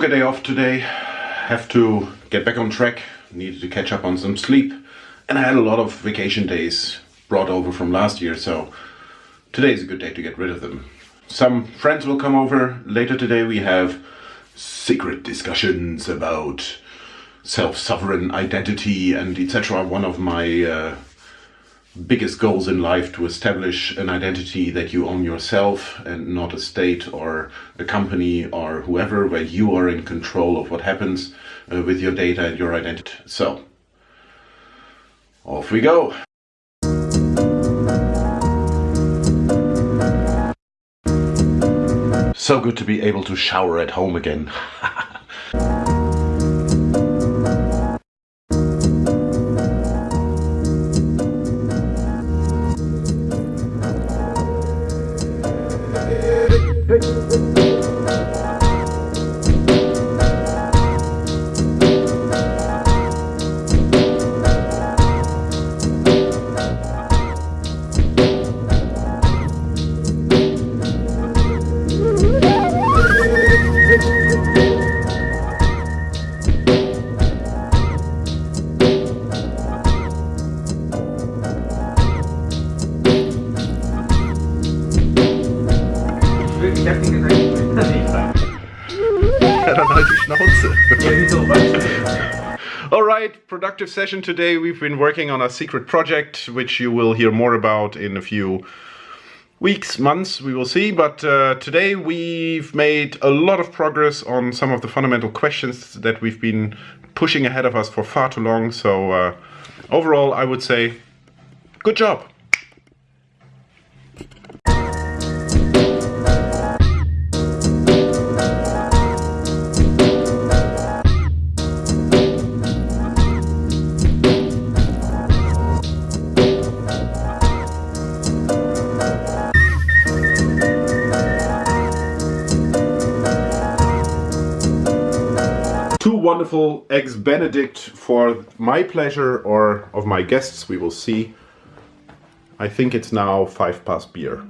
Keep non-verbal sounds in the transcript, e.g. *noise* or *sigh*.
Took a day off today, have to get back on track, needed to catch up on some sleep, and I had a lot of vacation days brought over from last year, so today is a good day to get rid of them. Some friends will come over. Later today we have secret discussions about self-sovereign identity and etc. One of my uh, biggest goals in life to establish an identity that you own yourself and not a state or a company or whoever where you are in control of what happens uh, with your data and your identity. So, off we go. So good to be able to shower at home again. *laughs* Die Schnauze. Ja, wieso? All right, productive session today. We've been working on a secret project, which you will hear more about in a few weeks, months, we will see. But uh, today we've made a lot of progress on some of the fundamental questions that we've been pushing ahead of us for far too long. So uh, overall, I would say, good job. wonderful eggs benedict for my pleasure or of my guests, we will see. I think it's now five past beer.